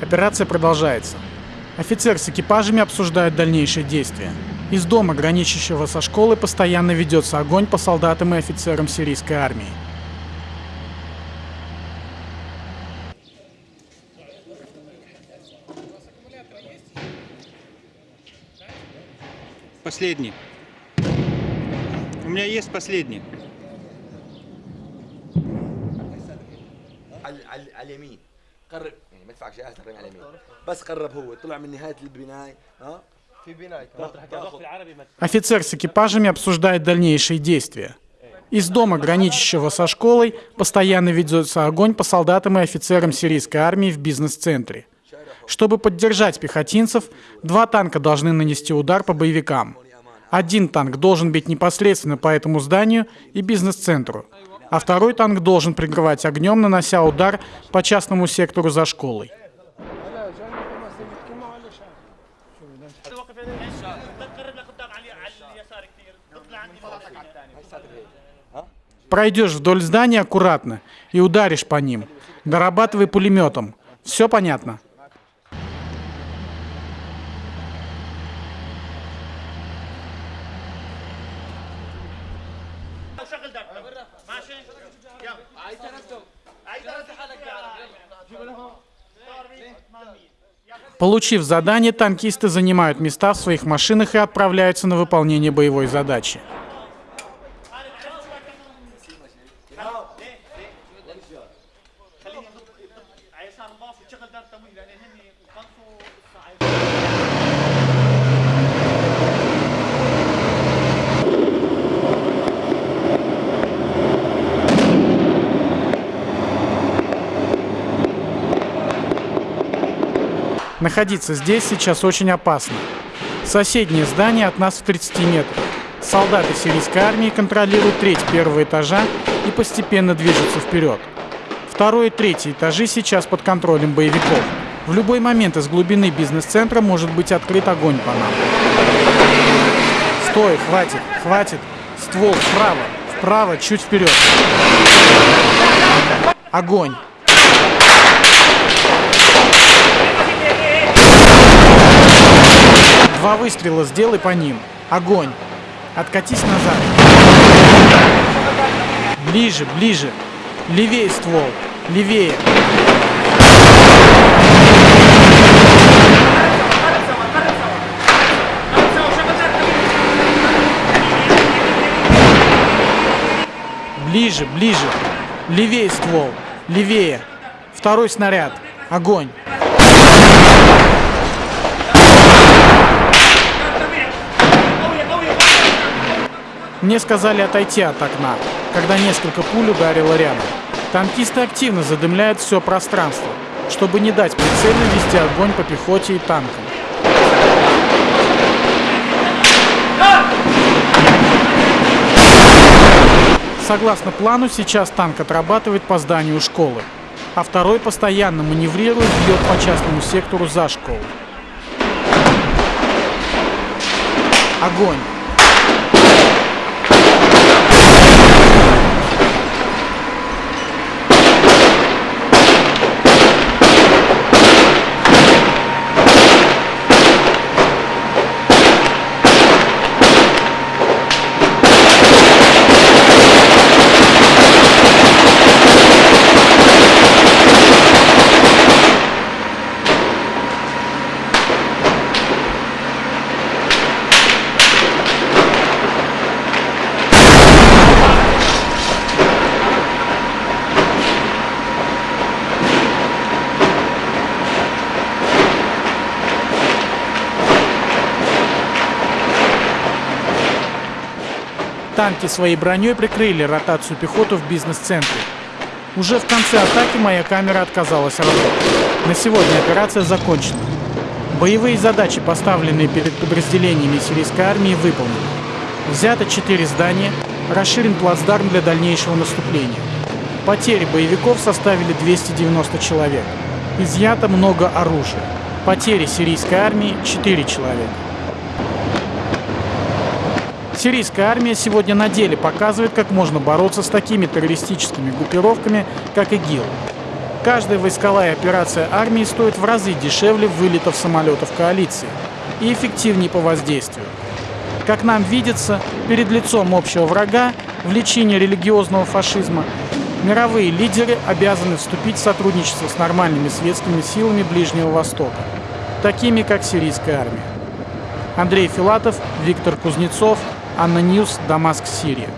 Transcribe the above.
Операция продолжается. Офицер с экипажами обсуждает дальнейшие действия. Из дома, граничащего со школой, постоянно ведется огонь по солдатам и офицерам сирийской армии. Последний. У меня есть последний. على على على اليمين قرب يعني ما تدفعش جهاز تقريبا على اليمين بس قرب هو طلع من نهايه البنايه ها في بنايه تاخذ العربي ما Офицер с экипажами обсуждает дальнейшие действия. Из дома, граничащего со школой, постоянно ведется огонь по солдатам и офицерам сирийской армии в бизнес-центре. Чтобы поддержать пехотинцев, два танка должны нанести удар по боевикам. Один танк должен бить непосредственно по этому зданию и бизнес-центру, а второй танк должен прикрывать огнем, нанося удар по частному сектору за школой. Пройдешь вдоль здания аккуратно и ударишь по ним. Дорабатывай пулеметом. Все понятно? وشغل دقة ماشي يلا عايز تنفسه عايز تنفس حالك Получив задание, танкисты занимают места в своих машинах и отправляются на выполнение боевой задачи. Находиться здесь сейчас очень опасно. Соседнее здание от нас в 30 метрах. Солдаты сирийской армии контролируют треть первого этажа и постепенно движутся вперед. Второй и третий этажи сейчас под контролем боевиков. В любой момент из глубины бизнес-центра может быть открыт огонь по нам. Стой, хватит, хватит. Ствол вправо, вправо, чуть вперед. Огонь. Два выстрела сделай по ним. Огонь. Откатись назад. Ближе, ближе. Левее ствол. Левее. Ближе, ближе. Левее ствол. Левее. Второй снаряд. Огонь. Мне сказали отойти от окна, когда несколько пуль ударило рядом. Танкисты активно задымляют все пространство, чтобы не дать прицельно вести огонь по пехоте и танкам. Согласно плану, сейчас танк отрабатывает по зданию школы, а второй постоянно маневрирует, бьет по частному сектору за школу. Огонь! Танки своей броней прикрыли ротацию пехоты в бизнес-центре. Уже в конце атаки моя камера отказалась работать. На сегодня операция закончена. Боевые задачи, поставленные перед подразделениями сирийской армии, выполнены. Взято 4 здания, расширен плацдарм для дальнейшего наступления. Потери боевиков составили 290 человек. Изъято много оружия. Потери сирийской армии 4 человека. Сирийская армия сегодня на деле показывает, как можно бороться с такими террористическими группировками, как ИГИЛ. Каждая войсковая операция армии стоит в разы дешевле вылетов самолетов коалиции и эффективнее по воздействию. Как нам видится, перед лицом общего врага, в лечении религиозного фашизма, мировые лидеры обязаны вступить в сотрудничество с нормальными светскими силами Ближнего Востока, такими как сирийская армия. Андрей Филатов, Виктор Кузнецов, ANNA News, Дамаск, Сирия.